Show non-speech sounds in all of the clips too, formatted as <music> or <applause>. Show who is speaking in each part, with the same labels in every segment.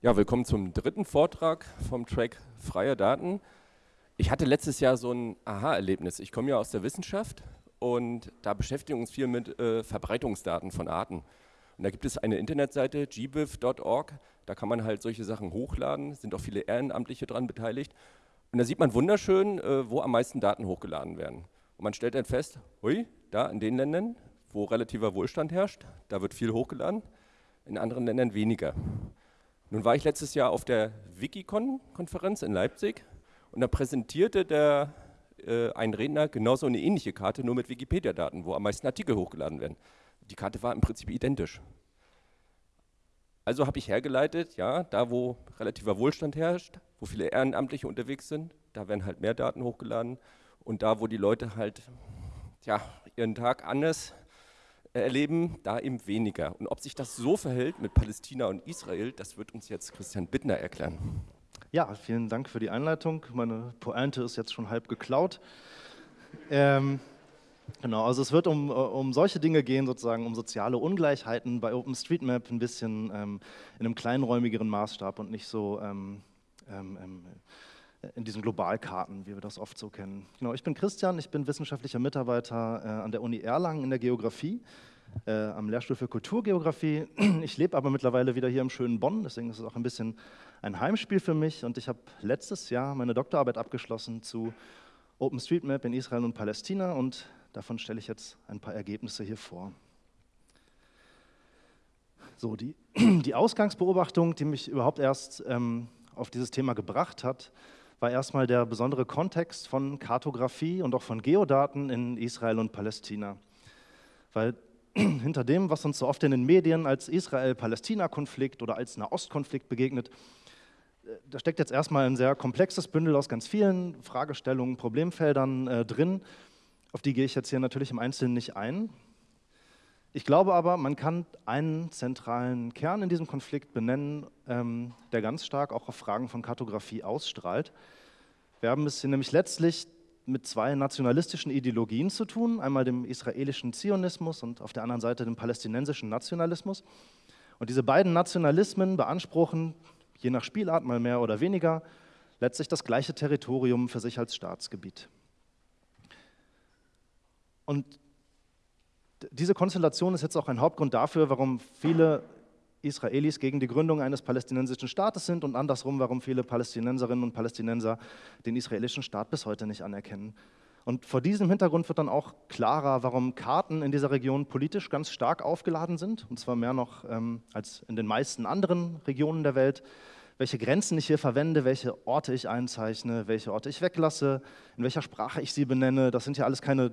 Speaker 1: Ja, willkommen zum dritten Vortrag vom Track Freie Daten. Ich hatte letztes Jahr so ein Aha-Erlebnis. Ich komme ja aus der Wissenschaft und da beschäftigen wir uns viel mit äh, Verbreitungsdaten von Arten. Und da gibt es eine Internetseite, gbif.org, da kann man halt solche Sachen hochladen, sind auch viele Ehrenamtliche dran beteiligt. Und da sieht man wunderschön, äh, wo am meisten Daten hochgeladen werden. Und man stellt dann fest, hui, da in den Ländern, wo relativer Wohlstand herrscht, da wird viel hochgeladen, in anderen Ländern weniger. Nun war ich letztes Jahr auf der Wikicon-Konferenz in Leipzig und da präsentierte der, äh, ein Redner genauso eine ähnliche Karte, nur mit Wikipedia-Daten, wo am meisten Artikel hochgeladen werden. Die Karte war im Prinzip identisch. Also habe ich hergeleitet, ja, da wo relativer Wohlstand herrscht, wo viele Ehrenamtliche unterwegs sind, da werden halt mehr Daten hochgeladen und da wo die Leute halt ja, ihren Tag anders erleben, da eben weniger. Und ob sich das so verhält mit Palästina und Israel, das wird uns jetzt Christian Bittner erklären.
Speaker 2: Ja, vielen Dank für die Einleitung. Meine Pointe ist jetzt schon halb geklaut. Ähm, Genau, also es wird um, äh, um solche Dinge gehen, sozusagen um soziale Ungleichheiten bei OpenStreetMap ein bisschen ähm, in einem kleinräumigeren Maßstab und nicht so ähm, ähm, ähm, in diesen Globalkarten, wie wir das oft so kennen. Genau, ich bin Christian, ich bin wissenschaftlicher Mitarbeiter äh, an der Uni Erlangen in der Geografie, äh, am Lehrstuhl für Kulturgeografie. <clears throat> Ich lebe aber mittlerweile wieder hier im schönen Bonn, deswegen ist es auch ein bisschen ein Heimspiel für mich und ich habe letztes Jahr meine Doktorarbeit abgeschlossen zu OpenStreetMap in Israel und Palästina und Davon stelle ich jetzt ein paar Ergebnisse hier vor. So, die, <clears throat> die Ausgangsbeobachtung, die mich überhaupt erst ähm, auf dieses Thema gebracht hat, war erstmal der besondere Kontext von Kartografie und auch von Geodaten in Israel und Palästina. Weil <clears throat> hinter dem, was uns so oft in den Medien als Israel-Palästina-Konflikt oder als Nahostkonflikt begegnet, äh, da steckt jetzt erstmal ein sehr komplexes Bündel aus ganz vielen Fragestellungen, Problemfeldern äh, drin. Auf die gehe ich jetzt hier natürlich im Einzelnen nicht ein. Ich glaube aber, man kann einen zentralen Kern in diesem Konflikt benennen, ähm, der ganz stark auch auf Fragen von Kartografie ausstrahlt. Wir haben es hier nämlich letztlich mit zwei nationalistischen Ideologien zu tun, einmal dem israelischen Zionismus und auf der anderen Seite dem palästinensischen Nationalismus. Und diese beiden Nationalismen beanspruchen, je nach Spielart mal mehr oder weniger, letztlich das gleiche Territorium für sich als Staatsgebiet. Und diese Konstellation ist jetzt auch ein Hauptgrund dafür, warum viele Israelis gegen die Gründung eines palästinensischen Staates sind und andersrum, warum viele Palästinenserinnen und Palästinenser den israelischen Staat bis heute nicht anerkennen. Und vor diesem Hintergrund wird dann auch klarer, warum Karten in dieser Region politisch ganz stark aufgeladen sind, und zwar mehr noch ähm, als in den meisten anderen Regionen der Welt welche Grenzen ich hier verwende, welche Orte ich einzeichne, welche Orte ich weglasse, in welcher Sprache ich sie benenne. Das sind ja alles keine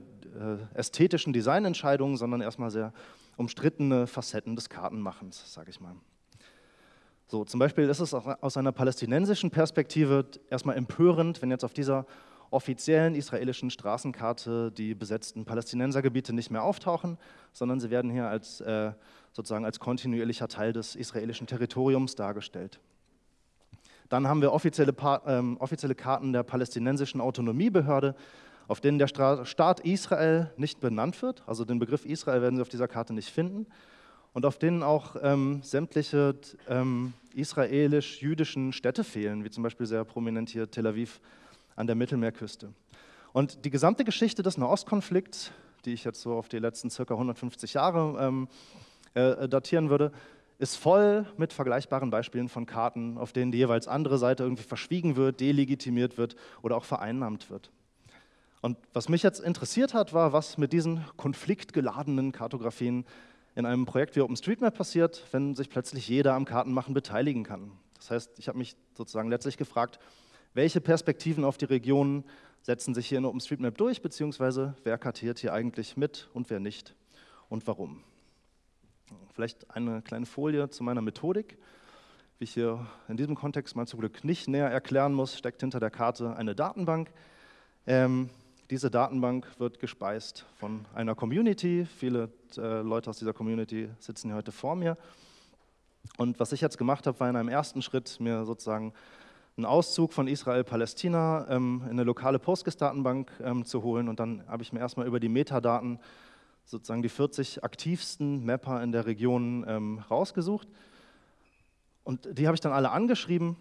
Speaker 2: ästhetischen Designentscheidungen, sondern erstmal sehr umstrittene Facetten des Kartenmachens, sage ich mal. So, zum Beispiel ist es aus einer palästinensischen Perspektive erstmal empörend, wenn jetzt auf dieser offiziellen israelischen Straßenkarte die besetzten Palästinensergebiete nicht mehr auftauchen, sondern sie werden hier als, äh, sozusagen als kontinuierlicher Teil des israelischen Territoriums dargestellt. Dann haben wir offizielle, ähm, offizielle Karten der palästinensischen Autonomiebehörde, auf denen der Staat Israel nicht benannt wird. Also den Begriff Israel werden Sie auf dieser Karte nicht finden. Und auf denen auch ähm, sämtliche ähm, israelisch-jüdischen Städte fehlen, wie zum Beispiel sehr prominent hier Tel Aviv an der Mittelmeerküste. Und die gesamte Geschichte des Nahostkonflikts, die ich jetzt so auf die letzten circa 150 Jahre ähm, äh, datieren würde, ist voll mit vergleichbaren Beispielen von Karten, auf denen die jeweils andere Seite irgendwie verschwiegen wird, delegitimiert wird oder auch vereinnahmt wird. Und was mich jetzt interessiert hat, war, was mit diesen konfliktgeladenen Kartografien in einem Projekt wie OpenStreetMap passiert, wenn sich plötzlich jeder am Kartenmachen beteiligen kann. Das heißt, ich habe mich sozusagen letztlich gefragt, welche Perspektiven auf die Regionen setzen sich hier in OpenStreetMap durch, beziehungsweise wer kartiert hier eigentlich mit und wer nicht und warum. Vielleicht eine kleine Folie zu meiner Methodik. Wie ich hier in diesem Kontext mal zum Glück nicht näher erklären muss, steckt hinter der Karte eine Datenbank. Ähm, diese Datenbank wird gespeist von einer Community. Viele äh, Leute aus dieser Community sitzen hier heute vor mir. Und was ich jetzt gemacht habe, war in einem ersten Schritt mir sozusagen einen Auszug von Israel-Palästina ähm, in eine lokale Postgres-Datenbank ähm, zu holen. Und dann habe ich mir erstmal über die Metadaten sozusagen die 40 aktivsten Mapper in der Region ähm, rausgesucht. Und die habe ich dann alle angeschrieben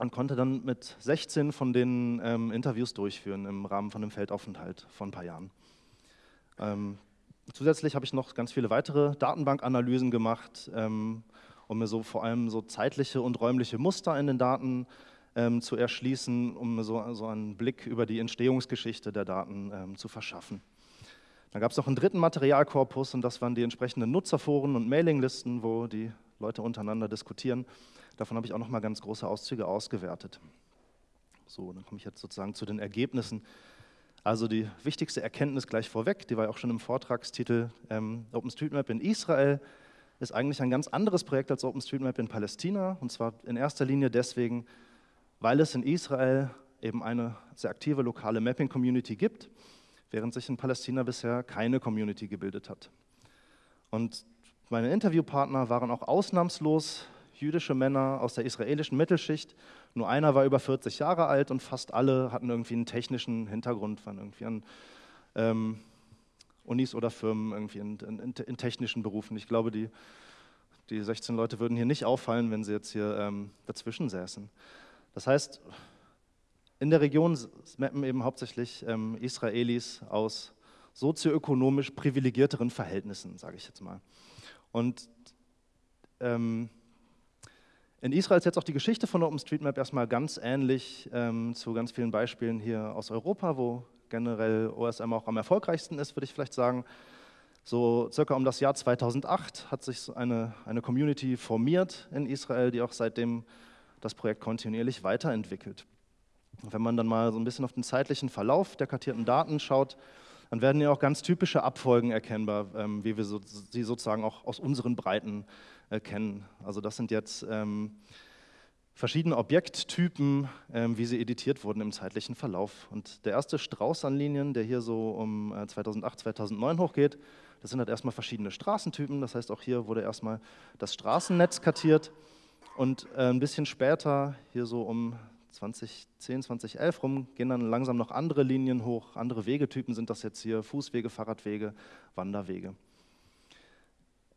Speaker 2: und konnte dann mit 16 von denen ähm, Interviews durchführen im Rahmen von einem Feldaufenthalt von ein paar Jahren. Ähm, zusätzlich habe ich noch ganz viele weitere Datenbankanalysen gemacht, ähm, um mir so vor allem so zeitliche und räumliche Muster in den Daten ähm, zu erschließen, um mir so, so, einen Blick über die Entstehungsgeschichte der Daten ähm, zu verschaffen. Dann gab es noch einen dritten Materialkorpus und das waren die entsprechenden Nutzerforen und Mailinglisten, wo die Leute untereinander diskutieren. Davon habe ich auch noch mal ganz große Auszüge ausgewertet. So, dann komme ich jetzt sozusagen zu den Ergebnissen. Also die wichtigste Erkenntnis gleich vorweg, die war ja auch schon im Vortragstitel, ähm, OpenStreetMap in Israel ist eigentlich ein ganz anderes Projekt als OpenStreetMap in Palästina. Und zwar in erster Linie deswegen, weil es in Israel eben eine sehr aktive lokale Mapping-Community gibt, während sich in Palästina bisher keine Community gebildet hat. Und meine Interviewpartner waren auch ausnahmslos jüdische Männer aus der israelischen Mittelschicht. Nur einer war über 40 Jahre alt und fast alle hatten irgendwie einen technischen Hintergrund, waren irgendwie an ähm, Unis oder Firmen irgendwie in, in, in, technischen Berufen. Ich glaube, die, die 16 Leute würden hier nicht auffallen, wenn sie jetzt hier ähm, dazwischen säßen. Das heißt, in der Region mappen eben hauptsächlich ähm, Israelis aus sozioökonomisch privilegierteren Verhältnissen, sage ich jetzt mal. Und ähm, in Israel ist jetzt auch die Geschichte von OpenStreetMap erstmal ganz ähnlich ähm, zu ganz vielen Beispielen hier aus Europa, wo generell OSM auch am erfolgreichsten ist, würde ich vielleicht sagen. So circa um das Jahr 2008 hat sich eine, eine Community formiert in Israel, die auch seitdem das Projekt kontinuierlich weiterentwickelt. Wenn man dann mal so ein bisschen auf den zeitlichen Verlauf der kartierten Daten schaut, dann werden ja auch ganz typische Abfolgen erkennbar, ähm, wie wir so, sie sozusagen auch aus unseren Breiten kennen. Also das sind jetzt ähm, verschiedene Objekttypen, ähm, wie sie editiert wurden im zeitlichen Verlauf. Und der erste Strauß an Linien, der hier so um äh, 2008, 2009 hochgeht, das sind halt erstmal verschiedene Straßentypen. Das heißt, auch hier wurde erstmal das Straßennetz kartiert. Und äh, ein bisschen später, hier so um 2010, 2011 rum, gehen dann langsam noch andere Linien hoch. Andere Wegetypen sind das jetzt hier, Fußwege, Fahrradwege, Wanderwege.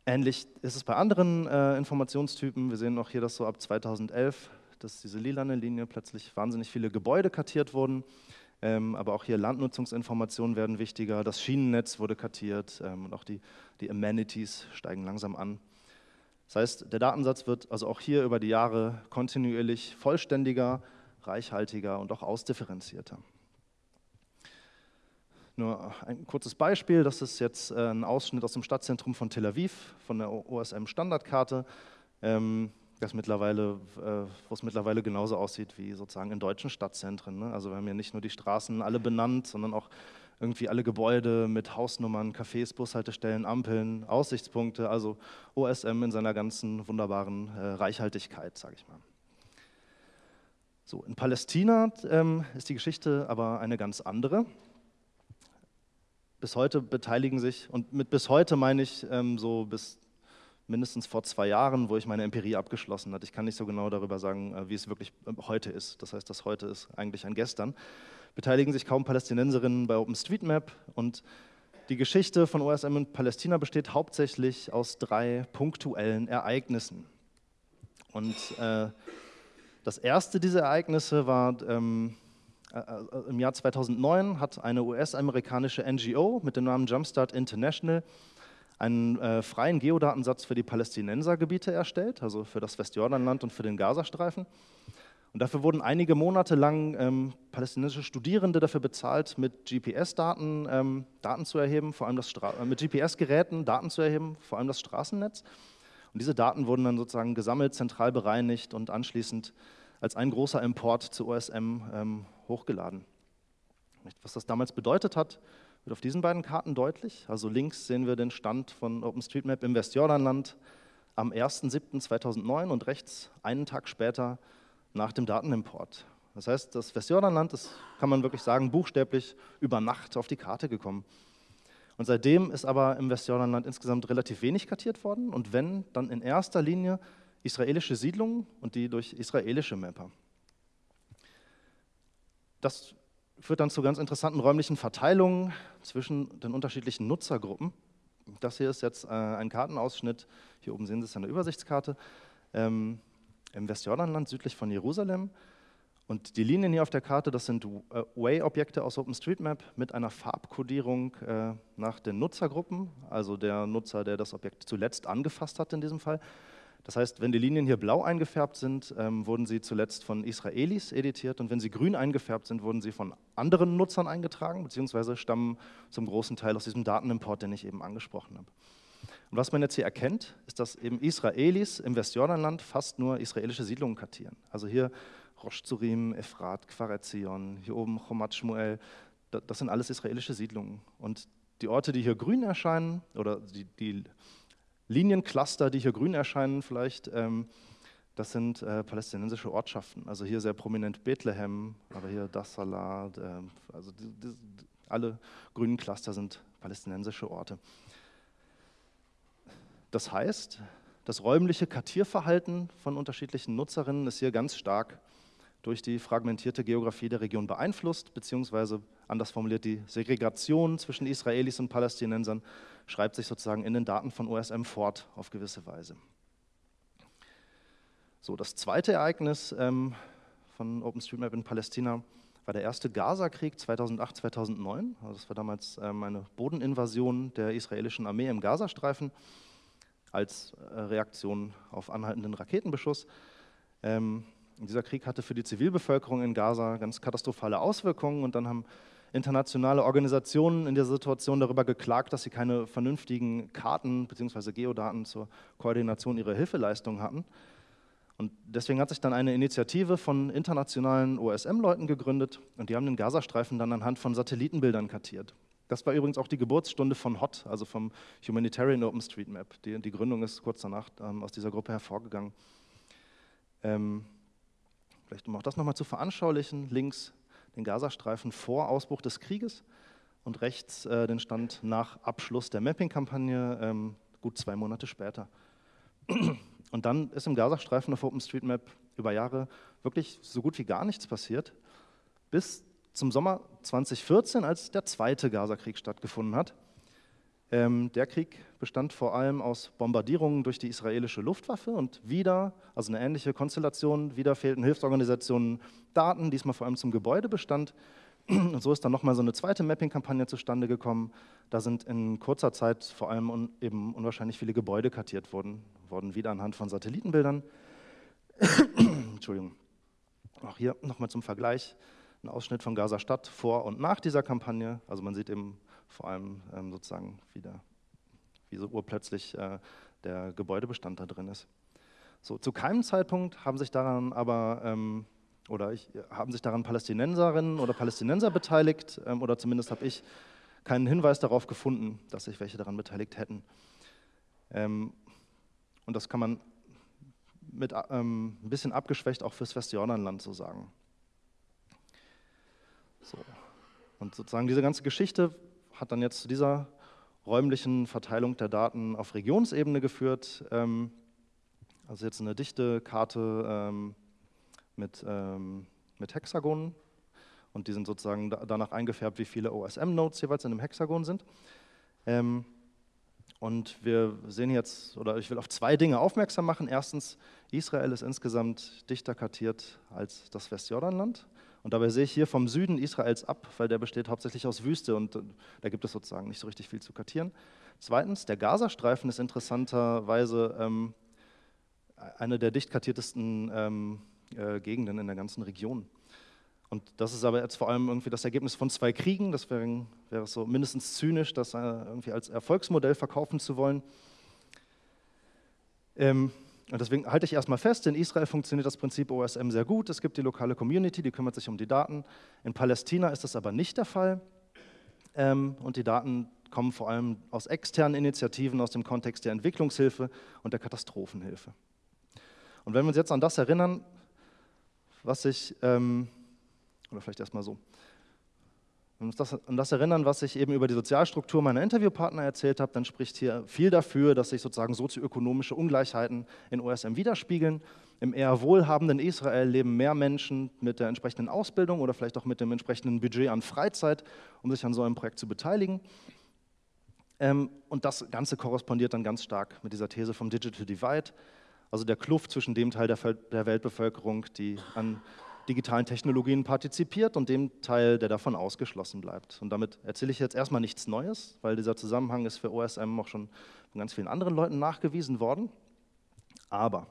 Speaker 2: Ähnlich ist es bei anderen äh, Informationstypen. Wir sehen auch hier, dass so ab 2011, dass diese lilane Linie plötzlich wahnsinnig viele Gebäude kartiert wurden. Ähm, aber auch hier Landnutzungsinformationen werden wichtiger. Das Schienennetz wurde kartiert ähm, und auch die, die Amenities steigen langsam an. Das heißt, der Datensatz wird also auch hier über die Jahre kontinuierlich vollständiger, reichhaltiger und auch ausdifferenzierter. Nur ein kurzes Beispiel, das ist jetzt äh, ein Ausschnitt aus dem Stadtzentrum von Tel Aviv, von der OSM-Standardkarte, ähm, das mittlerweile, äh, wo es mittlerweile genauso aussieht wie sozusagen in deutschen Stadtzentren. Ne? Also wir haben ja nicht nur die Straßen alle benannt, sondern auch irgendwie alle Gebäude mit Hausnummern, Cafés, Bushaltestellen, Ampeln, Aussichtspunkte, also OSM in seiner ganzen wunderbaren äh, Reichhaltigkeit, sage ich mal. So, in Palästina ähm, ist die Geschichte aber eine ganz andere bis heute beteiligen sich, und mit bis heute meine ich ähm, so bis mindestens vor zwei Jahren, wo ich meine Empirie abgeschlossen hatte. Ich kann nicht so genau darüber sagen, äh, wie es wirklich äh, heute ist. Das heißt, das heute ist eigentlich ein Gestern. Beteiligen sich kaum Palästinenserinnen bei OpenStreetMap und die Geschichte von OSM in Palästina besteht hauptsächlich aus drei punktuellen Ereignissen. Und äh, das erste dieser Ereignisse war ähm, äh, äh, im Jahr 2009 hat eine US-amerikanische NGO mit dem Namen Jumpstart International einen äh, freien Geodatensatz für die Palästinensergebiete erstellt, also für das Westjordanland und für den Gazastreifen. Und dafür wurden einige Monate lang ähm, palästinensische Studierende dafür bezahlt, mit GPS-Daten ähm, Daten zu erheben, vor allem das Stra äh, mit GPS-Geräten Daten zu erheben, vor allem das Straßennetz. Und diese Daten wurden dann sozusagen gesammelt, zentral bereinigt und anschließend als ein großer Import zu OSM ähm, hochgeladen. Was das damals bedeutet hat, wird auf diesen beiden Karten deutlich. Also links sehen wir den Stand von OpenStreetMap im Westjordanland am 1.7.2009 und rechts einen Tag später nach dem Datenimport. Das heißt, das Westjordanland ist, kann man wirklich sagen, buchstäblich über Nacht auf die Karte gekommen. Und seitdem ist aber im Westjordanland insgesamt relativ wenig kartiert worden und wenn, dann in erster Linie israelische Siedlungen und die durch israelische Mapper. Das führt dann zu ganz interessanten räumlichen Verteilungen zwischen den unterschiedlichen Nutzergruppen. Das hier ist jetzt äh, ein Kartenausschnitt, hier oben sehen Sie es an der Übersichtskarte, ähm, im Westjordanland südlich von Jerusalem. Und die Linien hier auf der Karte, das sind äh, Way-Objekte aus OpenStreetMap mit einer Farbkodierung äh, nach den Nutzergruppen, also der Nutzer, der das Objekt zuletzt angefasst hat in diesem Fall. Das heißt, wenn die Linien hier blau eingefärbt sind, ähm, wurden sie zuletzt von Israelis editiert und wenn sie grün eingefärbt sind, wurden sie von anderen Nutzern eingetragen, beziehungsweise stammen zum großen Teil aus diesem Datenimport, den ich eben angesprochen habe. Und was man jetzt hier erkennt, ist, dass eben Israelis im Westjordanland fast nur israelische Siedlungen kartieren. Also hier Rosh Zurim, Ephrat, Kfaretzion, hier oben Chomat Shmuel, das sind alles israelische Siedlungen. Und die Orte, die hier grün erscheinen, oder die, die Liniencluster, die hier grün erscheinen vielleicht, ähm, das sind äh, palästinensische Ortschaften. Also hier sehr prominent Bethlehem, aber hier Dassalat, äh, also die, die, alle grünen Cluster sind palästinensische Orte. Das heißt, das räumliche Kartierverhalten von unterschiedlichen Nutzerinnen ist hier ganz stark durch die fragmentierte Geografie der Region beeinflusst, beziehungsweise anders formuliert, die Segregation zwischen Israelis und Palästinensern schreibt sich sozusagen in den Daten von OSM fort auf gewisse Weise. So, das zweite Ereignis ähm, von OpenStreetMap in Palästina war der erste Gaza-Krieg 2008, 2009. Also das war damals ähm, eine Bodeninvasion der israelischen Armee im Gazastreifen als äh, Reaktion auf anhaltenden Raketenbeschuss. Ähm, dieser Krieg hatte für die Zivilbevölkerung in Gaza ganz katastrophale Auswirkungen und dann haben internationale Organisationen in der Situation darüber geklagt, dass sie keine vernünftigen Karten bzw. Geodaten zur Koordination ihrer Hilfeleistungen hatten. Und deswegen hat sich dann eine Initiative von internationalen OSM-Leuten gegründet und die haben den Gazastreifen dann anhand von Satellitenbildern kartiert. Das war übrigens auch die Geburtsstunde von HOT, also vom Humanitarian OpenStreetMap. Die, die Gründung ist kurz danach ähm, aus dieser Gruppe hervorgegangen. Ähm, Vielleicht um auch das nochmal zu veranschaulichen, links den Gazastreifen vor Ausbruch des Krieges und rechts äh, den Stand nach Abschluss der Mapping-Kampagne, ähm, gut zwei Monate später. <clears throat> Und dann ist im Gazastreifen auf OpenStreetMap über Jahre wirklich so gut wie gar nichts passiert, bis zum Sommer 2014, als der zweite Gazakrieg stattgefunden hat. Ähm, der Krieg bestand vor allem aus Bombardierungen durch die israelische Luftwaffe und wieder, also eine ähnliche Konstellation, wieder fehlten Hilfsorganisationen Daten, diesmal vor allem zum Gebäudebestand. Und so ist dann nochmal so eine zweite Mapping-Kampagne zustande gekommen. Da sind in kurzer Zeit vor allem un eben unwahrscheinlich viele Gebäude kartiert worden, worden wieder anhand von Satellitenbildern. <coughs> Entschuldigung. Auch hier nochmal zum Vergleich ein Ausschnitt von Gaza Stadt vor und nach dieser Kampagne. Also man sieht eben vor allem ähm, sozusagen wieder, wie so urplötzlich äh, der Gebäudebestand da drin ist. So, zu keinem Zeitpunkt haben sich daran aber ähm, oder ich, haben sich daran Palästinenserinnen oder Palästinenser beteiligt ähm, oder zumindest habe ich keinen Hinweis darauf gefunden, dass sich welche daran beteiligt hätten. Ähm, und das kann man mit ähm, ein bisschen abgeschwächt auch fürs Westjordanland so sagen. So. Und sozusagen diese ganze Geschichte hat dann jetzt zu dieser räumlichen Verteilung der Daten auf Regionsebene geführt. Ähm, also jetzt eine dichte Karte ähm, mit, ähm, mit Hexagonen und die sind sozusagen danach eingefärbt, wie viele OSM-Nodes jeweils in einem Hexagon sind. und wir sehen jetzt, oder ich will auf zwei Dinge aufmerksam machen. Erstens, Israel ist insgesamt dichter kartiert als das Westjordanland. Und dabei sehe ich hier vom Süden Israels ab, weil der besteht hauptsächlich aus Wüste und äh, da gibt es sozusagen nicht so richtig viel zu kartieren. Zweitens, der Gazastreifen ist interessanterweise ähm, eine der dicht kartiertesten ähm, äh, Gegenden in der ganzen Region. Und das ist aber jetzt vor allem irgendwie das Ergebnis von zwei Kriegen. Das wäre, wäre so mindestens zynisch, das äh, irgendwie als Erfolgsmodell verkaufen zu wollen. Ähm, und deswegen halte ich erstmal fest, in Israel funktioniert das Prinzip OSM sehr gut. Es gibt die lokale Community, die kümmert sich um die Daten. In Palästina ist das aber nicht der Fall. Ähm, und die Daten kommen vor allem aus externen Initiativen, aus dem Kontext der Entwicklungshilfe und der Katastrophenhilfe. Und wenn wir uns jetzt an das erinnern, was ich, ähm, oder vielleicht erstmal so, und uns das, an das erinnern, was ich eben über die Sozialstruktur meiner Interviewpartner erzählt habe, dann spricht hier viel dafür, dass sich sozusagen sozioökonomische Ungleichheiten in OSM widerspiegeln. Im eher wohlhabenden Israel leben mehr Menschen mit der entsprechenden Ausbildung oder vielleicht auch mit dem entsprechenden Budget an Freizeit, um sich an so einem Projekt zu beteiligen. Ähm, und das Ganze korrespondiert dann ganz stark mit dieser These vom Digital Divide. also der Kluft zwischen dem Teil der Weltbevölkerung, die an digitalen Technologien partizipiert und dem Teil, der davon ausgeschlossen bleibt. Und damit erzähle ich jetzt erstmal nichts Neues, weil dieser Zusammenhang ist für OSM auch schon von ganz vielen anderen Leuten nachgewiesen worden. Aber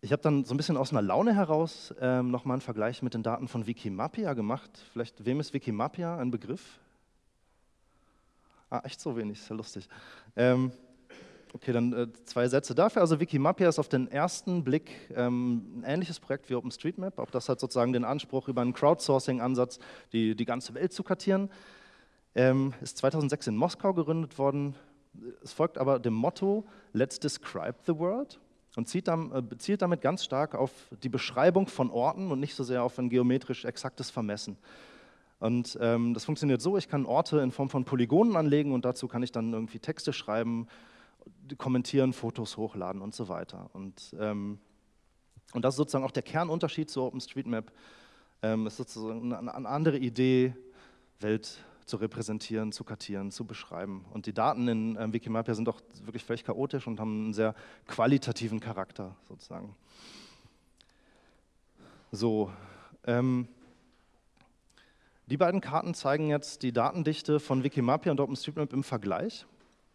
Speaker 2: ich habe dann so ein bisschen aus einer Laune heraus ähm, nochmal einen Vergleich mit den Daten von Wikimapia gemacht. Vielleicht, wem ist Wikimapia ein Begriff? Ah, echt so wenig, ist ja lustig. Ähm, okay, dann äh, zwei Sätze dafür. Also Wikimapia ist auf den ersten Blick ähm, ein ähnliches Projekt wie OpenStreetMap. Auch das hat sozusagen den Anspruch, über einen Crowdsourcing-Ansatz die, die ganze Welt zu kartieren. Ähm, ist 2006 in Moskau gegründet worden. Es folgt aber dem Motto Let's describe the world und zieht dann, äh, zielt damit ganz stark auf die Beschreibung von Orten und nicht so sehr auf ein geometrisch exaktes Vermessen. Und ähm, das funktioniert so, ich kann Orte in Form von Polygonen anlegen und dazu kann ich dann irgendwie Texte schreiben, kommentieren, Fotos hochladen und so weiter. Und, ähm, und das ist sozusagen auch der Kernunterschied zu OpenStreetMap. Ähm, ist sozusagen eine, eine andere Idee, Welt zu repräsentieren, zu kartieren, zu beschreiben. Und die Daten in ähm, Wikimapia sind auch wirklich völlig chaotisch und haben einen sehr qualitativen Charakter sozusagen. So, ähm, die beiden Karten zeigen jetzt die Datendichte von Wikimapia und OpenStreetMap im Vergleich.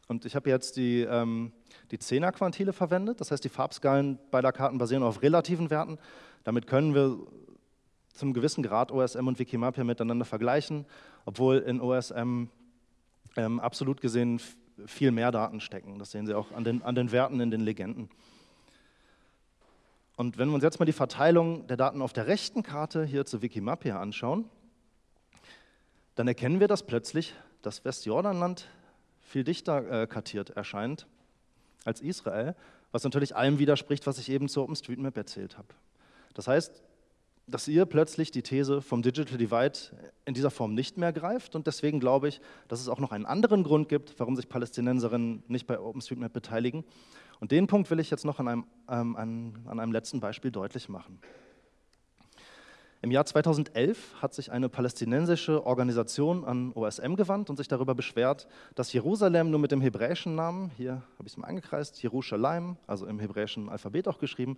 Speaker 2: Und ich habe jetzt die, ähm, die 10er Quantile verwendet, das heißt die Farbskalen beider Karten basieren auf relativen Werten. Damit können wir zum gewissen Grad OSM und Wikimapia miteinander vergleichen, obwohl in OSM ähm, absolut gesehen viel mehr Daten stecken. Das sehen Sie auch an den, an den Werten in den Legenden. Und wenn wir uns jetzt mal die Verteilung der Daten auf der rechten Karte hier zu Wikimapia anschauen, dann erkennen wir, dass plötzlich das Westjordanland viel dichter äh, kartiert erscheint als Israel, was natürlich allem widerspricht, was ich eben zu OpenStreetMap erzählt habe. Das heißt, dass ihr plötzlich die These vom Digital Divide in dieser Form nicht mehr greift und deswegen glaube ich, dass es auch noch einen anderen Grund gibt, warum sich Palästinenserinnen nicht bei OpenStreetMap beteiligen. Und den Punkt will ich jetzt noch an einem, ähm, an, an einem letzten Beispiel deutlich machen. Im Jahr 2011 hat sich eine palästinensische Organisation an OSM gewandt und sich darüber beschwert, dass Jerusalem nur mit dem hebräischen Namen, hier habe ich es mal eingekreist, Jerusalem, also im hebräischen Alphabet auch geschrieben,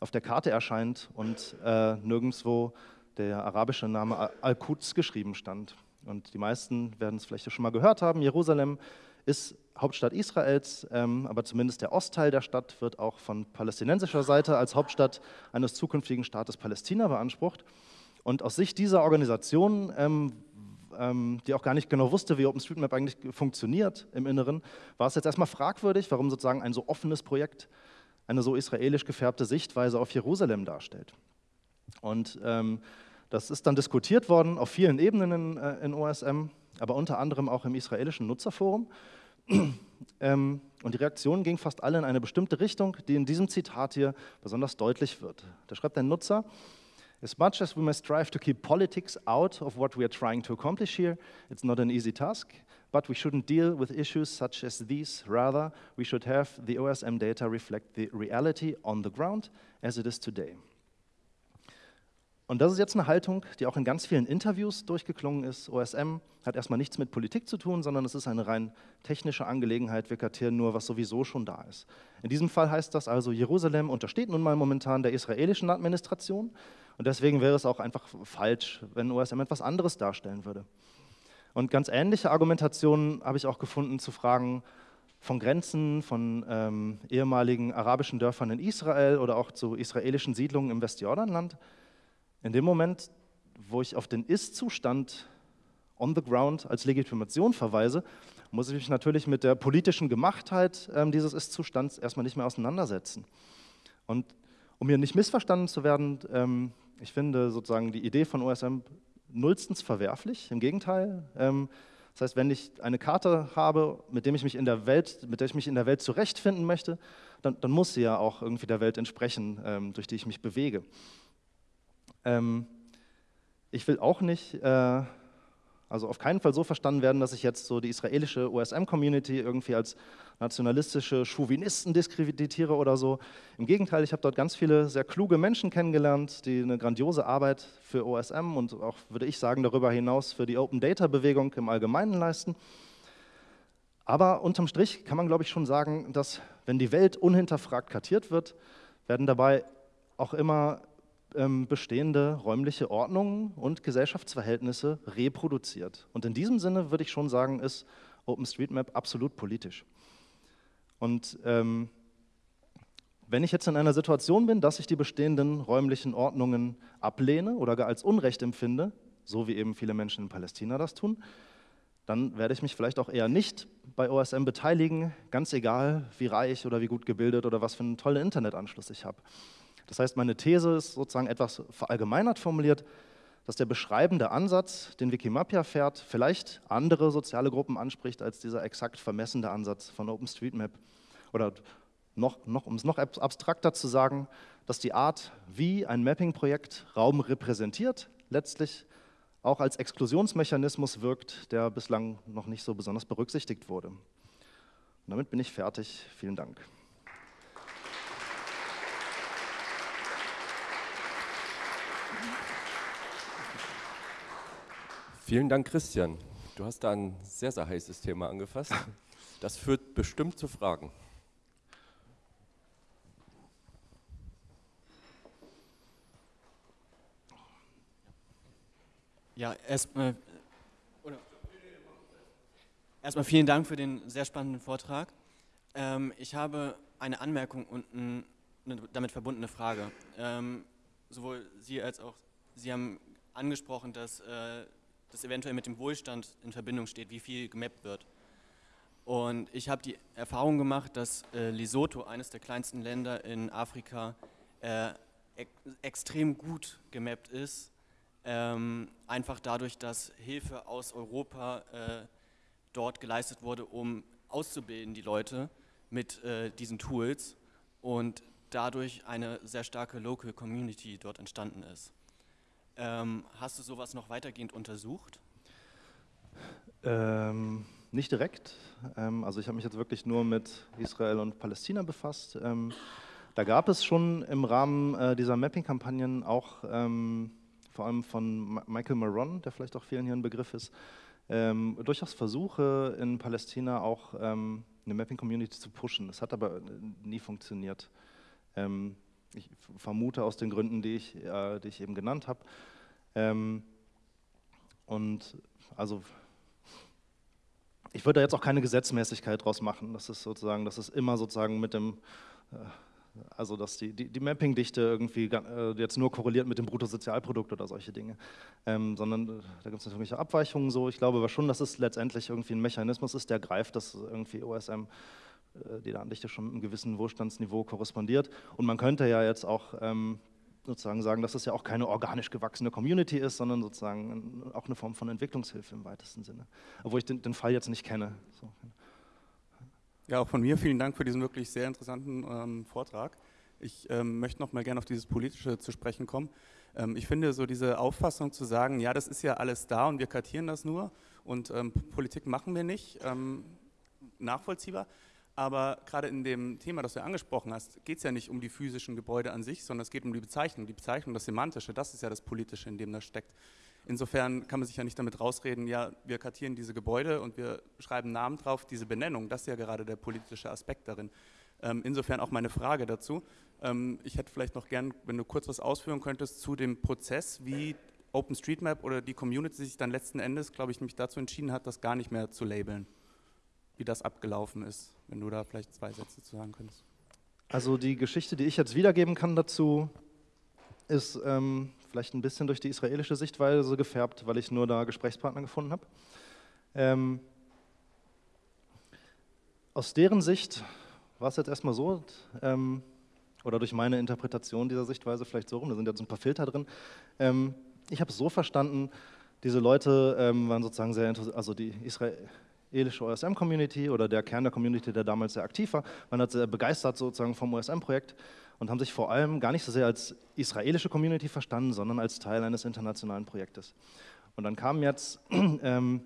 Speaker 2: auf der Karte erscheint und äh, nirgendwo der arabische Name Al-Quds geschrieben stand. Und die meisten werden es vielleicht schon mal gehört haben, Jerusalem ist Hauptstadt Israels, ähm, aber zumindest der Ostteil der Stadt wird auch von palästinensischer Seite als Hauptstadt eines zukünftigen Staates Palästina beansprucht. Und aus Sicht dieser Organisation, ähm, ähm, die auch gar nicht genau wusste, wie OpenStreetMap eigentlich funktioniert im Inneren, war es jetzt erstmal fragwürdig, warum sozusagen ein so offenes Projekt eine so israelisch gefärbte Sichtweise auf Jerusalem darstellt. Und ähm, das ist dann diskutiert worden auf vielen Ebenen in, äh, in OSM, aber unter anderem auch im israelischen Nutzerforum. <clears throat> Ähm, und die Reaktion ging fast alle in eine bestimmte Richtung, die in diesem Zitat hier besonders deutlich wird. Da schreibt ein Nutzer, As much as we must strive to keep politics out of what we are trying to accomplish here, it's not an easy task, but we shouldn't deal with issues such as these. Rather, we should have the OSM data reflect the reality on the ground as it is today. Und das ist jetzt eine Haltung, die auch in ganz vielen Interviews durchgeklungen ist. OSM hat erstmal nichts mit Politik zu tun, sondern es ist eine rein technische Angelegenheit. Wir kartieren nur, was sowieso schon da ist. In diesem Fall heißt das also, Jerusalem untersteht nun mal momentan der israelischen Administration und deswegen wäre es auch einfach falsch, wenn OSM etwas anderes darstellen würde. Und ganz ähnliche Argumentationen habe ich auch gefunden zu Fragen von Grenzen, von ähm, ehemaligen arabischen Dörfern in Israel oder auch zu israelischen Siedlungen im Westjordanland. In dem Moment, wo ich auf den Ist-Zustand on the ground als Legitimation verweise, muss ich mich natürlich mit der politischen Gemachtheit äh, dieses Ist-Zustands erstmal nicht mehr auseinandersetzen. Und um hier nicht missverstanden zu werden, ähm, ich finde sozusagen die Idee von OSM nullstens verwerflich, im Gegenteil. Ähm, das heißt, wenn ich eine Karte habe, mit, dem ich mich in der, Welt, mit der ich mich in der Welt zurechtfinden möchte, dann, dann muss sie ja auch irgendwie der Welt entsprechen, ähm, durch die ich mich bewege. Ähm, ich will auch nicht, äh, also auf keinen Fall so verstanden werden, dass ich jetzt so die israelische OSM-Community irgendwie als nationalistische Chauvinisten diskreditiere oder so. Im Gegenteil, ich habe dort ganz viele sehr kluge Menschen kennengelernt, die eine grandiose Arbeit für OSM und auch, würde ich sagen, darüber hinaus für die Open Data-Bewegung im Allgemeinen leisten. Aber unterm Strich kann man, glaube ich, schon sagen, dass wenn die Welt unhinterfragt kartiert wird, werden dabei auch immer bestehende räumliche Ordnungen und Gesellschaftsverhältnisse reproduziert. Und in diesem Sinne würde ich schon sagen, ist OpenStreetMap absolut politisch. Und ähm, wenn ich jetzt in einer Situation bin, dass ich die bestehenden räumlichen Ordnungen ablehne oder gar als Unrecht empfinde, so wie eben viele Menschen in Palästina das tun, dann werde ich mich vielleicht auch eher nicht bei OSM beteiligen, ganz egal, wie reich oder wie gut gebildet oder was für einen tollen Internetanschluss ich habe. Das heißt, meine These ist sozusagen etwas verallgemeinert formuliert, dass der beschreibende Ansatz, den Wikimapia fährt, vielleicht andere soziale Gruppen anspricht als dieser exakt vermessende Ansatz von OpenStreetMap. Oder noch, noch, um es noch abstrakter zu sagen, dass die Art, wie ein Mapping-Projekt Raum repräsentiert, letztlich auch als Exklusionsmechanismus wirkt, der bislang noch nicht so besonders berücksichtigt wurde. Und damit bin ich fertig. Vielen Dank.
Speaker 1: Vielen Dank, Christian. Du hast da ein sehr, sehr heißes Thema angefasst. Das führt bestimmt zu Fragen.
Speaker 3: Ja, erstmal erstmal vielen Dank für den sehr spannenden Vortrag. Ähm, ich habe eine Anmerkung und ein, eine damit verbundene Frage. Ähm, sowohl Sie als auch Sie haben angesprochen, dass äh, das eventuell mit dem Wohlstand in Verbindung steht, wie viel gemappt wird. Und ich habe die Erfahrung gemacht, dass äh, Lesotho, eines der kleinsten Länder in Afrika, äh, ex extrem gut gemappt ist ähm, einfach dadurch, dass Hilfe aus Europa äh, dort geleistet wurde, um auszubilden die Leute mit äh, diesen Tools und dadurch eine sehr starke Local Community dort entstanden ist. Ähm, hast du sowas noch weitergehend untersucht?
Speaker 2: Ähm, nicht direkt. Ähm, also ich habe mich jetzt wirklich nur mit Israel und Palästina befasst. Ähm, da gab es schon im Rahmen äh, dieser Mapping-Kampagnen auch ähm, vor allem von Michael Maron, der vielleicht auch vielen hier ein Begriff ist, ähm, durchaus Versuche in Palästina auch eine Mapping-Community zu pushen. Das hat aber äh, nie funktioniert. Ich vermute aus den Gründen, die ich, äh, die ich eben genannt habe. Ähm, und also ich würde da jetzt auch keine Gesetzmäßigkeit draus machen. Das ist sozusagen, das ist immer sozusagen mit dem äh, also dass die, die, die Mapping-Dichte irgendwie äh, jetzt nur korreliert mit dem Bruttosozialprodukt oder solche Dinge, ähm, sondern äh, da gibt es natürlich Abweichungen so. Ich glaube aber schon, dass es letztendlich irgendwie ein Mechanismus ist, der greift, dass irgendwie OSM die Datendichte schon mit einem gewissen Wohlstandsniveau korrespondiert. Und man könnte ja jetzt auch ähm, sozusagen sagen, dass es ja auch keine organisch gewachsene Community ist, sondern sozusagen auch eine Form von Entwicklungshilfe im weitesten Sinne. Obwohl ich den, den Fall jetzt nicht kenne. So.
Speaker 4: Ja, auch von mir vielen Dank für diesen wirklich sehr interessanten ähm, Vortrag. Ich ähm, möchte noch mal gerne auf dieses Politische zu sprechen kommen. Ähm, ich finde so diese Auffassung zu sagen, ja, das ist ja alles da und wir kartieren das nur und ähm, Politik machen wir nicht, ähm, nachvollziehbar. Aber gerade in dem Thema, das du angesprochen hast, geht es ja nicht um die physischen Gebäude an sich, sondern es geht um die Bezeichnung. Die Bezeichnung, das Semantische, das ist ja das Politische, in dem das steckt. Insofern kann man sich ja nicht damit rausreden, ja, wir kartieren diese Gebäude und wir schreiben Namen drauf, diese Benennung, das ist ja gerade der politische Aspekt darin. Ähm, insofern auch meine Frage dazu. Ähm, ich hätte vielleicht noch gern, wenn du kurz was ausführen könntest zu dem Prozess, wie OpenStreetMap oder die Community sich dann letzten Endes, glaube ich, nämlich dazu entschieden hat, das gar nicht mehr zu labeln. Wie das abgelaufen ist, wenn du da vielleicht zwei Sätze zu sagen könntest.
Speaker 2: Also die Geschichte, die ich jetzt wiedergeben kann dazu, ist ähm, vielleicht ein bisschen durch die israelische Sichtweise gefärbt, weil ich nur da Gesprächspartner gefunden habe. Ähm, aus deren Sicht war es jetzt erstmal so, ähm, oder durch meine Interpretation dieser Sichtweise vielleicht so rum, da sind jetzt ein paar Filter drin. Ähm, ich habe es so verstanden, diese Leute ähm, waren sozusagen sehr interessiert, also die israelische OSM-Community oder der Kern der Community, der damals sehr aktiv war, waren halt sehr begeistert sozusagen vom OSM-Projekt und haben sich vor allem gar nicht so sehr als israelische Community verstanden, sondern als Teil eines internationalen Projektes. Und dann kamen jetzt <clears throat> ähm,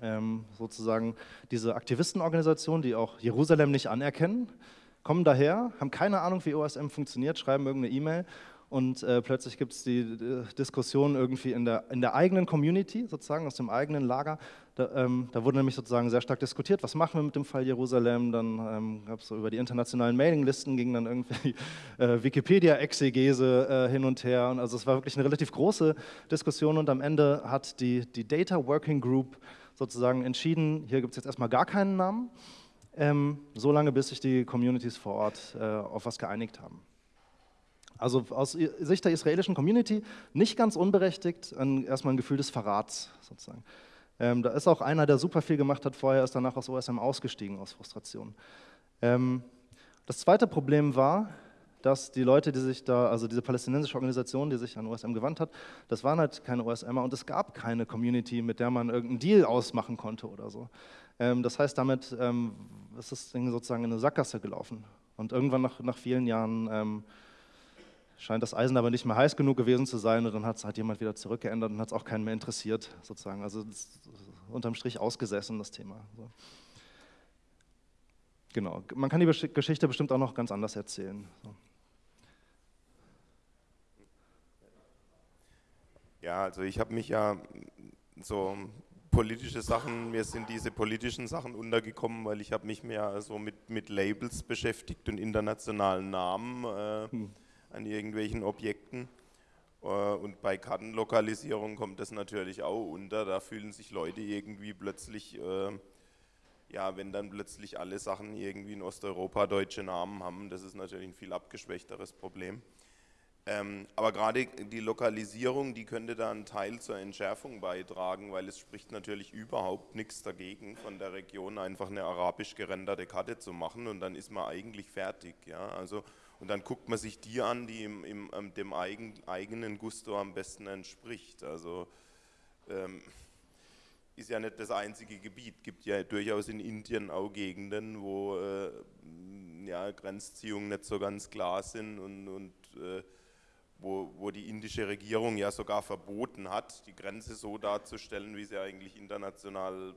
Speaker 2: ähm, sozusagen diese Aktivistenorganisationen, die auch Jerusalem nicht anerkennen, kommen daher, haben keine Ahnung, wie OSM funktioniert, schreiben irgendeine E-Mail und äh, plötzlich gibt es die äh, Diskussion irgendwie in der, in der eigenen Community, sozusagen aus dem eigenen Lager. Da, ähm, da, wurde nämlich sozusagen sehr stark diskutiert, was machen wir mit dem Fall Jerusalem. Dann ähm, gab es so über die internationalen Mailinglisten, ging dann irgendwie <laughs> äh, Wikipedia-Exegese äh, hin und her. Und also es war wirklich eine relativ große Diskussion und am Ende hat die, die Data Working Group sozusagen entschieden, hier gibt es jetzt erstmal gar keinen Namen, ähm, solange bis sich die Communities vor Ort äh, auf was geeinigt haben. Also aus Sicht der israelischen Community nicht ganz unberechtigt, ein, erstmal ein Gefühl des Verrats sozusagen. Ähm, da ist auch einer, der super viel gemacht hat vorher, ist danach aus OSM ausgestiegen aus Frustration. Ähm, das zweite Problem war, dass die Leute, die sich da, also diese palästinensische Organisation, die sich an OSM gewandt hat, das waren halt keine OSMer und es gab keine Community, mit der man irgendeinen Deal ausmachen konnte oder so. Ähm, das heißt, damit ähm, ist das Ding sozusagen in eine Sackgasse gelaufen. Und irgendwann nach, nach vielen Jahren ähm, scheint das Eisen aber nicht mehr heiß genug gewesen zu sein und dann hat es halt jemand wieder zurückgeändert und hat es auch keinen mehr interessiert, sozusagen. Also unterm Strich ausgesessen, das Thema. So. Genau, man kann die Geschichte bestimmt auch noch ganz anders erzählen. So.
Speaker 5: Ja, also ich habe mich ja so politische Sachen, mir sind diese politischen Sachen untergekommen, weil ich habe mich mehr so mit, mit Labels beschäftigt und internationalen Namen. Äh, hm an irgendwelchen Objekten. Äh, und bei Kartenlokalisierung kommt das natürlich auch unter. Da fühlen sich Leute irgendwie plötzlich, äh, ja, wenn dann plötzlich alle Sachen irgendwie in Osteuropa deutsche Namen haben, das ist natürlich ein viel abgeschwächteres Problem. Ähm, aber gerade die Lokalisierung, die könnte da einen Teil zur Entschärfung beitragen, weil es spricht natürlich überhaupt nichts dagegen, von der Region einfach eine arabisch gerenderte Karte zu machen und dann ist man eigentlich fertig. Ja? Also und dann guckt man sich die an, die im, im, ähm, dem eigen, eigenen Gusto am besten entspricht. Also ähm, ist ja nicht das einzige Gebiet. Gibt ja durchaus in Indien auch Gegenden, wo äh, ja, Grenzziehungen nicht so ganz klar sind und, und äh, wo, wo die indische Regierung ja sogar verboten hat, die Grenze so darzustellen, wie sie eigentlich international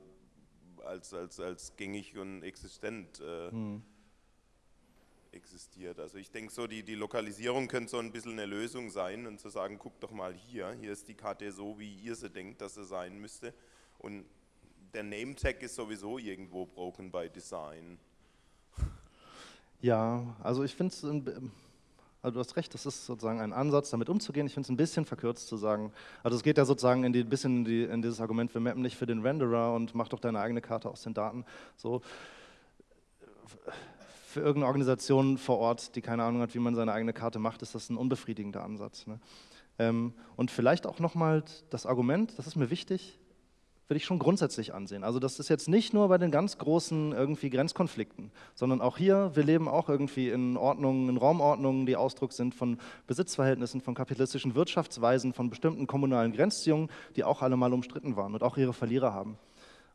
Speaker 5: als, als, als gängig und existent äh, hm existiert. Also ich denke so, die, die Lokalisierung könnte so ein bisschen eine Lösung sein und zu sagen, guck doch mal hier, hier ist die Karte so, wie ihr sie denkt, dass sie sein müsste. Und der Name-Tag ist sowieso irgendwo broken by Design.
Speaker 2: Ja, also ich finde es, also du hast recht, das ist sozusagen ein Ansatz, damit umzugehen. Ich finde es ein bisschen verkürzt zu sagen, also es geht ja sozusagen ein bisschen in, die, in dieses Argument, wir mappen nicht für den Renderer und mach doch deine eigene Karte aus den Daten. So für irgendeine Organisation vor Ort, die keine Ahnung hat, wie man seine eigene Karte macht, ist das ein unbefriedigender Ansatz. Ne? Ähm, und vielleicht auch nochmal das Argument, das ist mir wichtig, würde ich schon grundsätzlich ansehen. Also das ist jetzt nicht nur bei den ganz großen irgendwie Grenzkonflikten, sondern auch hier, wir leben auch irgendwie in Ordnungen, in Raumordnungen, die Ausdruck sind von Besitzverhältnissen, von kapitalistischen Wirtschaftsweisen, von bestimmten kommunalen Grenzziehungen, die auch alle mal umstritten waren und auch ihre Verlierer haben.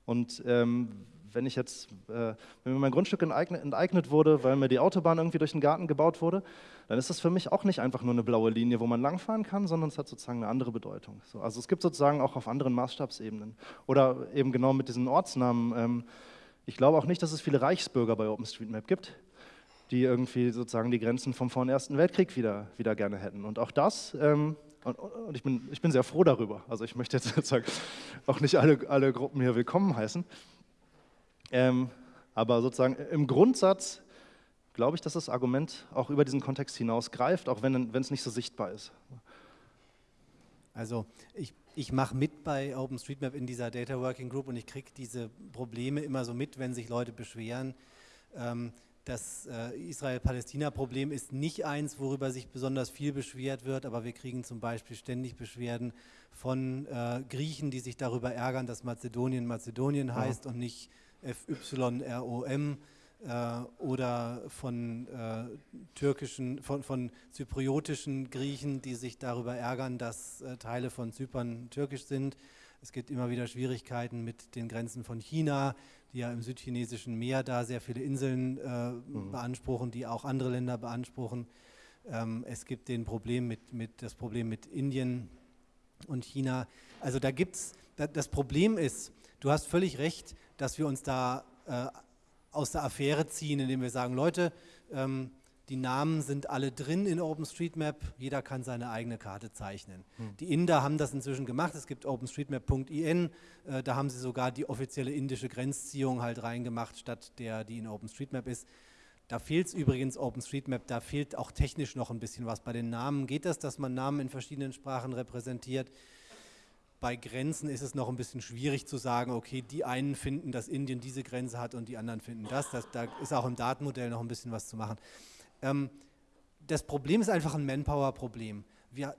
Speaker 2: Und ähm, wenn ich jetzt, äh, wenn mir mein Grundstück enteignet, enteignet, wurde, weil mir die Autobahn irgendwie durch den Garten gebaut wurde, dann ist das für mich auch nicht einfach nur eine blaue Linie, wo man langfahren kann, sondern es hat sozusagen eine andere Bedeutung. So, also es gibt sozusagen auch auf anderen Maßstabsebenen. Oder eben genau mit diesen Ortsnamen. Ähm, ich glaube auch nicht, dass es viele Reichsbürger bei OpenStreetMap gibt, die irgendwie sozusagen die Grenzen vom vor dem Ersten Weltkrieg wieder, wieder gerne hätten. Und auch das ähm, und, und, ich, bin, ich bin sehr froh darüber. Also ich möchte jetzt <laughs> sozusagen auch nicht alle, alle Gruppen hier willkommen heißen. Ähm, aber sozusagen im Grundsatz glaube ich, dass das Argument auch über diesen Kontext hinaus greift, auch wenn es nicht so sichtbar ist.
Speaker 6: Also ich, ich mache mit bei OpenStreetMap in dieser Data Working Group und ich kriege diese Probleme immer so mit, wenn sich Leute beschweren. Ähm, das äh, Israel-Palästina-Problem ist nicht eins, worüber sich besonders viel beschwert wird, aber wir kriegen zum Beispiel ständig Beschwerden von äh, Griechen, die sich darüber ärgern, dass Mazedonien Mazedonien heißt ja. und nicht FYROM äh, oder von äh, türkischen, von, von zypriotischen Griechen, die sich darüber ärgern, dass äh, Teile von Zypern türkisch sind. Es gibt immer wieder Schwierigkeiten mit den Grenzen von China, die ja im südchinesischen Meer da sehr viele Inseln äh, mhm. beanspruchen, die auch andere Länder beanspruchen. Ähm, es gibt den Problem mit, mit, das Problem mit Indien und China. Also da gibt es, das Problem ist, du hast völlig recht, dass wir uns da äh, aus der Affäre ziehen, indem wir sagen, Leute, ähm, die Namen sind alle drin in OpenStreetMap, jeder kann seine eigene Karte zeichnen. Hm. Die Inder haben das inzwischen gemacht, es gibt OpenStreetMap.in, äh, da haben sie sogar die offizielle indische Grenzziehung halt reingemacht, statt der, die in OpenStreetMap ist. Da fehlt es übrigens OpenStreetMap, da fehlt auch technisch noch ein bisschen was. Bei den Namen geht das, dass man Namen in verschiedenen Sprachen repräsentiert. Bei Grenzen ist es noch ein bisschen schwierig zu sagen, okay, die einen finden, dass Indien diese Grenze hat und die anderen finden das. das da ist auch im Datenmodell noch ein bisschen was zu machen. Ähm, das Problem ist einfach ein Manpower-Problem. Wir,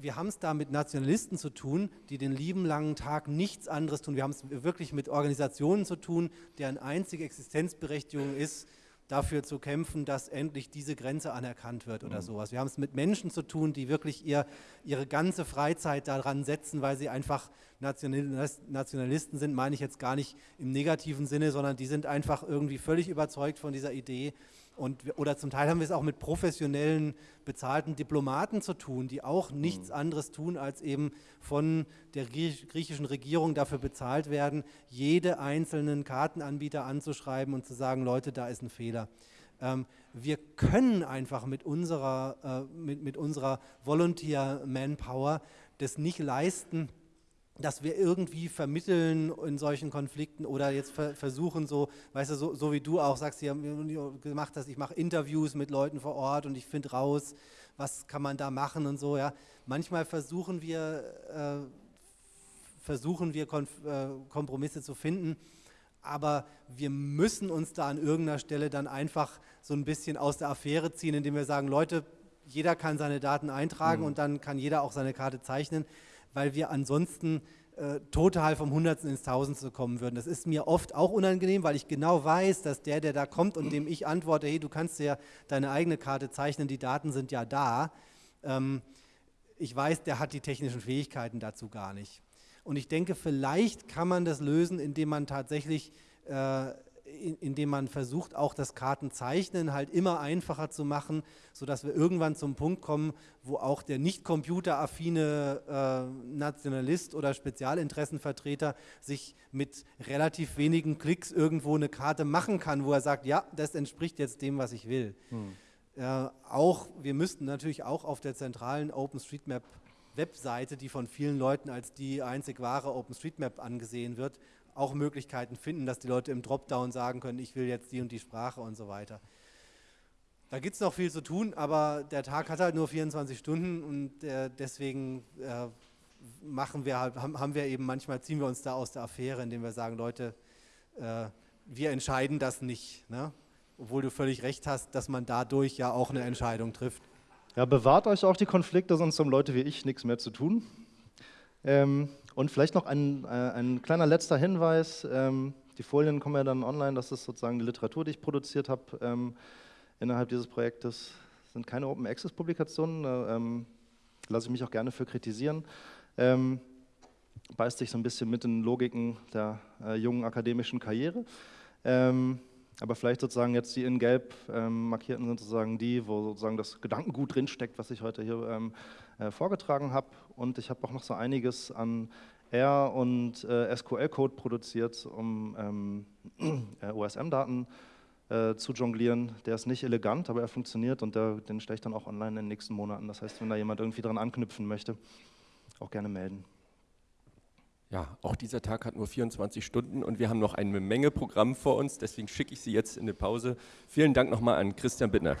Speaker 6: wir haben es da mit Nationalisten zu tun, die den lieben langen Tag nichts anderes tun. Wir haben es wirklich mit Organisationen zu tun, deren einzige Existenzberechtigung ist, dafür zu kämpfen, dass endlich diese Grenze anerkannt wird oder mhm. sowas. Wir haben es mit Menschen zu tun, die wirklich ihr, ihre ganze Freizeit daran setzen, weil sie einfach Nationalisten sind, meine ich jetzt gar nicht im negativen Sinne, sondern die sind einfach irgendwie völlig überzeugt von dieser Idee und, oder zum Teil haben wir es auch mit professionellen, bezahlten Diplomaten zu tun, die auch nichts mhm. anderes tun, als eben von der griechischen Regierung dafür bezahlt werden, jede einzelnen Kartenanbieter anzuschreiben und zu sagen, Leute, da ist ein Fehler. Ähm, wir können einfach mit unserer, äh, mit, mit unserer Volunteer-Manpower das nicht leisten, dass wir irgendwie vermitteln in solchen Konflikten oder jetzt ver versuchen so, weißt du, so, so, wie du auch sagst, hier gemacht hast, ich mache Interviews mit Leuten vor Ort und ich finde raus, was kann man da machen und so, ja. Manchmal versuchen wir, äh, versuchen wir Konf äh, Kompromisse zu finden, aber wir müssen uns da an irgendeiner Stelle dann einfach so ein bisschen aus der Affäre ziehen, indem wir sagen, Leute, jeder kann seine Daten eintragen mhm. und dann kann jeder auch seine Karte zeichnen weil wir ansonsten äh, total vom Hundertsten ins Tausendste kommen würden. Das ist mir oft auch unangenehm, weil ich genau weiß, dass der, der da kommt und dem ich antworte, hey, du kannst ja deine eigene Karte zeichnen, die Daten sind ja da, ähm, ich weiß, der hat die technischen Fähigkeiten dazu gar nicht. Und ich denke, vielleicht kann man das lösen, indem man tatsächlich äh, indem man versucht, auch das Kartenzeichnen halt immer einfacher zu machen, sodass wir irgendwann zum Punkt kommen, wo auch der nicht computeraffine äh, Nationalist oder Spezialinteressenvertreter sich mit relativ wenigen Klicks irgendwo eine Karte machen kann, wo er sagt, ja, das entspricht jetzt dem, was ich will. Hm. Äh, auch, wir müssten natürlich auch auf der zentralen OpenStreetMap Webseite, die von vielen Leuten als die einzig wahre OpenStreetMap angesehen wird, auch Möglichkeiten finden, dass die Leute im Dropdown sagen können, ich will jetzt die und die Sprache und so weiter. Da gibt es noch viel zu tun, aber der Tag hat halt nur 24 Stunden und äh, deswegen äh, machen wir halt, haben, wir eben manchmal, ziehen wir uns da aus der Affäre, indem wir sagen, Leute, äh, wir entscheiden das nicht. Ne? Obwohl du völlig recht hast, dass man dadurch ja auch eine Entscheidung trifft.
Speaker 2: Ja, bewahrt euch auch die Konflikte, sonst haben Leute wie ich nichts mehr zu tun. Ähm, und vielleicht noch ein, äh, ein kleiner letzter Hinweis. Ähm, die Folien kommen ja dann online. Das ist sozusagen die Literatur, die ich produziert habe ähm, innerhalb dieses Projektes. Das sind keine Open Access Publikationen. Äh, ähm, lasse ich mich auch gerne für kritisieren. Ähm, beißt sich so ein bisschen mit den Logiken der äh, jungen akademischen Karriere. Aber vielleicht sozusagen jetzt die in gelb ähm, markierten sind sozusagen die, wo sozusagen das Gedankengut drinsteckt, was ich heute hier ähm, äh, vorgetragen habe. Und ich habe auch noch so einiges an R- und äh, SQL-Code produziert, um ähm, <clears throat> äh, OSM-Daten äh, zu jonglieren. Der ist nicht elegant, aber er funktioniert und der, den stelle ich dann auch online in den nächsten Monaten. Das heißt, wenn da jemand irgendwie dran anknüpfen möchte, auch gerne melden.
Speaker 1: Ja, auch dieser Tag hat nur 24 Stunden und wir haben noch eine Menge Programm vor uns, deswegen schicke ich Sie jetzt in eine Pause. Vielen Dank nochmal an Christian Bittner.